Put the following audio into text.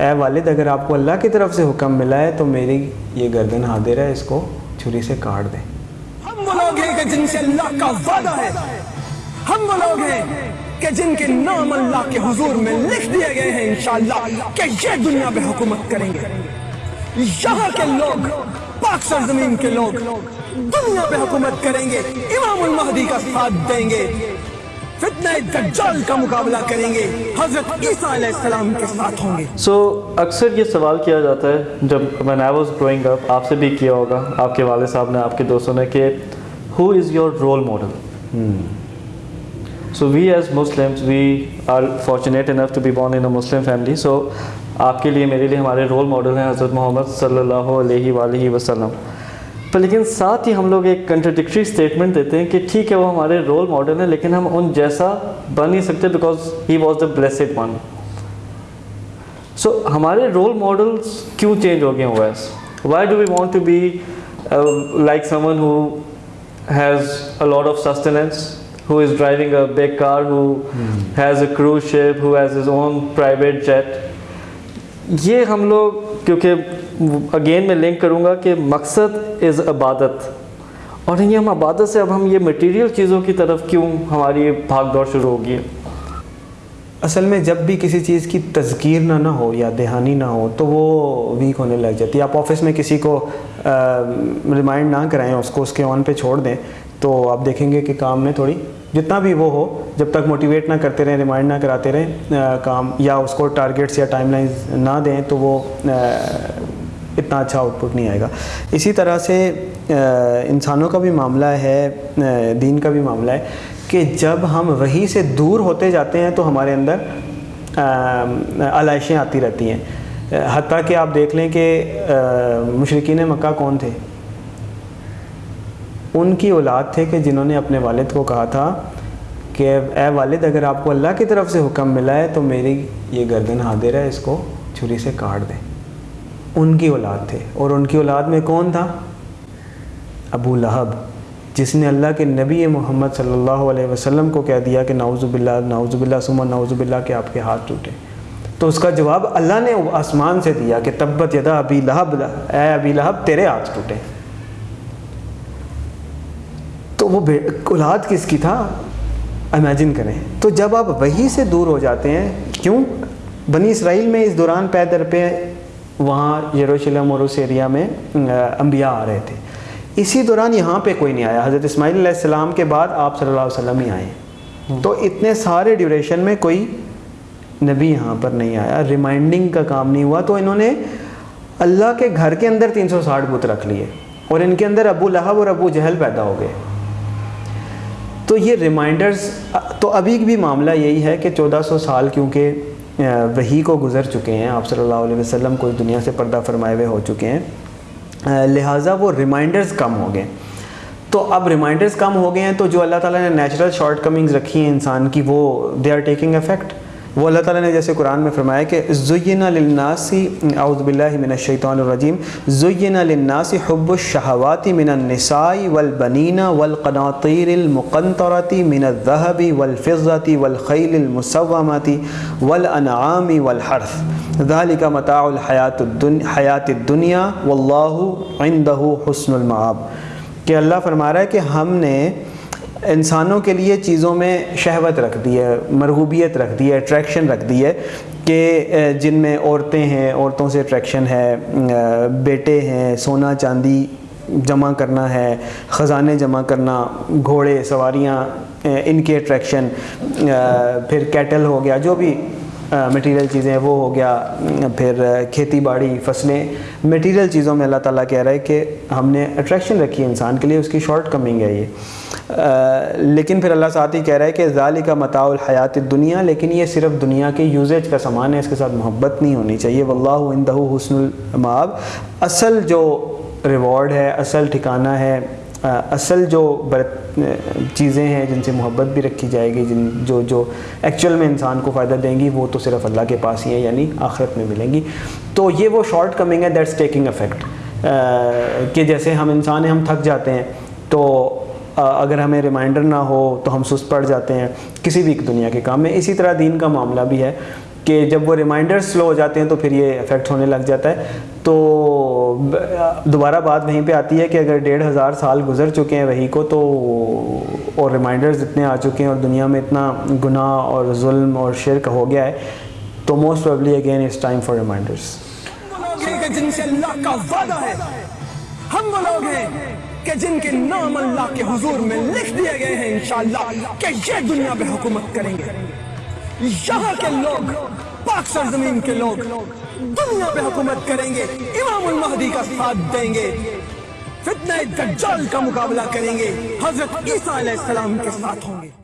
اے والد، اگر آپ کو اللہ کی طرف سے حکم ملا ہے تو میری یہ گردن حاضر ہے اس کو چھری سے کاٹ دیں۔ ہم وہ لوگ ہیں کہ جن سے اللہ کا وعدہ ہے۔ ہم وہ لوگ ہیں کہ جن کے نام اللہ کے حضور میں لکھ دیے گئے ہیں، انشاءاللہ کہ یہ دنیا پہ حکومت کریں گے۔ یہاں کے لوگ، پاک سرزمین کے لوگ دنیا پہ حکومت کریں گے، امام المہدی کا ساتھ دیں گے۔ فتنہ دجال کا مقابلہ کریں گے۔ حضرت عیسیٰ علیہ السلام کے ساتھ ہوں گے۔ سو اکثر یہ سوال کیا جاتا ہے جب when I was growing up آپ سے بھی کیا ہوگا؟ آپ کے والد صاحب نے آپ کے دوستوں نے کہ who is your role model? So we as Muslims we are fortunate enough to be born in a Muslim family. So آپ کے لیے میرے لیے ہمارے رول ماڈل ہیں حضرت محمد صلی اللہ علیہ وآلہ وسلم۔ پر لیکن ساتھ ہی ہم لوگ ایک کنٹرڈکٹری اسٹیٹمنٹ دیتے ہیں کہ ٹھیک ہے وہ ہمارے رول ماڈل ہیں لیکن ہم ان جیسا بن نہیں سکتے because he was the blessed one so ہمارے رول ماڈلس کیوں چینج ہو گئے ہیں whereas why do we want to be like someone who has a lot of sustenance who is driving a big car who has a cruise ship who has his own private jet یہ ہم لوگ، کیونکہ again میں link کروں گا کہ مقصد از عبادت۔ اور یہ ہم عبادت سے اب ہم یہ مٹیریل چیزوں کی طرف کیوں ہماری بھاگ دوڑ شروع ہوگی؟ ہے اصل میں جب بھی کسی چیز کی تذکیر نہ نہ ہو یا دہانی نہ ہو، تو وہ ویک ہونے لگ جاتی ہے۔ آپ آفس میں کسی کو ریمائنڈ نہ کرائیں، اس کو اس کے آن پہ چھوڑ دیں۔ تو آپ دیکھیں گے کہ کام میں تھوڑی جتنا بھی وہ ہو، جب تک موٹیویٹ نہ کرتے رہیں ریمائنڈ نہ کراتے رہیں کام یا اس کو ٹارگیٹس یا ٹائم لائنز نہ دیں تو وہ اتنا اچھا آؤٹ پٹ نہیں آئے گا۔ اسی طرح سے انسانوں کا بھی معاملہ ہے دین کا بھی معاملہ ہے کہ جب ہم وہی سے دور ہوتے جاتے ہیں تو ہمارے اندر علائشیں آتی رہتی ہیں۔ حتیٰ کہ آپ دیکھ لیں کہ مشرقین مکہ کون تھے؟ ان کی اولاد تھے کہ جنہوں نے اپنے والد کو کہا تھا کہ اے والد، اگر آپ کو اللہ کی طرف سے حکم ملا ہے تو میری یہ گردن حاضر ہے، اس کو چھری سے کاٹ دیں۔ ان کی اولاد تھے۔ اور ان کی اولاد میں کون تھا؟ ابو لہب، جس نے اللہ کے نبی محمد صلی اللہ علیہ وسلم کو کہہ دیا کہ نعوذ باللہ نعوذ باللہ سمن نعوذ باللہ کہ آپ کے ہاتھ ٹوٹے۔ تو اس کا جواب اللہ نے آسمان سے دیا کہ تبت یدا ابی لہب، اے ابی لہب، تیرے ہاتھ ٹوٹے۔ وہ اولاد کس کی تھا؟ امیجن کریں۔ تو جب آپ وہی سے دور ہو جاتے ہیں کیوں؟ بنی اسرائیل میں اس دوران پیدر پہ وہاں یروشلم اور اس ایریا میں انبیاء آ رہے تھے۔ اسی دوران یہاں پہ کوئی نہیں آیا۔ حضرت اسماعیل علیہ السلام کے بعد آپ صلی اللہ علیہ وسلم ہی آئے۔ تو اتنے سارے ڈیوریشن میں کوئی نبی یہاں پر نہیں آیا۔ ریمائنڈنگ کا کام نہیں ہوا۔ تو انہوں نے اللہ کے گھر کے اندر تین سو ساٹھ بت رکھ لیے اور ان کے اندر ابو لہب اور ابو جہل پیدا ہو گئے۔ تو یہ ریمائنڈرز تو ابھی بھی معاملہ یہی ہے کہ چودہ سو سال کیونکہ وہی کو گزر چکے ہیں، آپ صلی اللہ علیہ وسلم کو دنیا سے پردہ فرمائے ہوئے ہو چکے ہیں لہٰذا وہ ریمائنڈرز کم ہو گئے۔ تو اب ریمائنڈرز کم ہو گئے ہیں تو جو اللہ تعالیٰ نے نیچرل شارٹ کمنگز رکھی ہیں انسان کی، وہ دے آر ٹیکنگ افیکٹ وہ اللہ تعالیٰ نے جیسے قرآن میں فرمایا کہ زین للناسی اعوذ باللہ من الشیطان الرجیم، زین للناسی حب الشہوات من النساء والبنین والقناطیر المقنطرة من الذهب والفضة والخیل المسومة والانعام والحرث۔ ذلك متاع الحیات الدنیا واللہ عنده حسن المعاب کہ اللہ فرما رہا ہے کہ ہم نے انسانوں کے لیے چیزوں میں شہوت رکھ دی ہے، مرغوبیت رکھ دی ہے اٹریکشن رکھ دی ہے کہ جن میں عورتیں ہیں، عورتوں سے اٹریکشن ہے بیٹے ہیں، سونا چاندی جمع کرنا ہے، خزانے جمع کرنا، گھوڑے، سواریاں ان کے اٹریکشن پھر کیٹل ہو گیا، جو بھی مٹیریل چیزیں، وہ ہو گیا، پھر کھیتی باڑی، فصلیں مٹیریل چیزوں میں اللہ تعالیٰ کہہ رہا ہے کہ ہم نے اٹریکشن رکھی ہے انسان کے لیے، اس کی شارٹ کمنگ ہے یہ۔ لیکن پھر اللہ ساتھ ہی کہہ رہا ہے کہ ذالی کا متاع الحیات دنیا لیکن یہ صرف دنیا کے یوزیج کا سامان ہے، اس کے ساتھ محبت نہیں ہونی چاہیے۔ واللہ عندہ حسن المعاب اصل جو ریوارڈ ہے، اصل ٹھکانہ ہے اصل جو چیزیں ہیں جن سے محبت بھی رکھی جائے گی، جن جو جو ایکچوئل میں انسان کو فائدہ دیں گی، وہ تو صرف اللہ کے پاس ہی ہیں یعنی آخرت میں ملیں گی۔ تو یہ وہ شارٹ کمنگ ہے دیٹس ٹیکنگ افیکٹ کہ جیسے ہم انسان ہیں، ہم تھک جاتے ہیں، تو اگر ہمیں ریمائنڈر نہ ہو تو ہم سست پڑ جاتے ہیں، کسی بھی دنیا کے کام میں۔ اسی طرح دین کا معاملہ بھی ہے۔ کہ جب وہ ریمائنڈر سلو ہو جاتے ہیں تو پھر یہ افیکٹ ہونے لگ جاتا ہے۔ تو دوبارہ بات وہیں پہ آتی ہے کہ اگر ڈیڑھ ہزار سال گزر چکے ہیں وہی کو تو اور ریمائنڈرز اتنے آ چکے ہیں اور دنیا میں اتنا گناہ اور ظلم اور شرک ہو گیا ہے، تو most probably again it's time for reminders جن سے اللہ کا وعدہ ہے۔ ہم وہ لوگ ہیں کہ جن کے نام اللہ کے حضور میں لکھ دیے گئے ہیں انشاءاللہ کہ یہ دنیا پہ حکومت کریں گے۔ یہاں کے لوگ، پاک سرزمین کے لوگ، دنیا پہ حکومت کریں گے، امام المہدی کا ساتھ دیں گے، فتنہ دجال کا مقابلہ کریں گے، حضرت عیسیٰ علیہ السلام کے ساتھ ہوں گے۔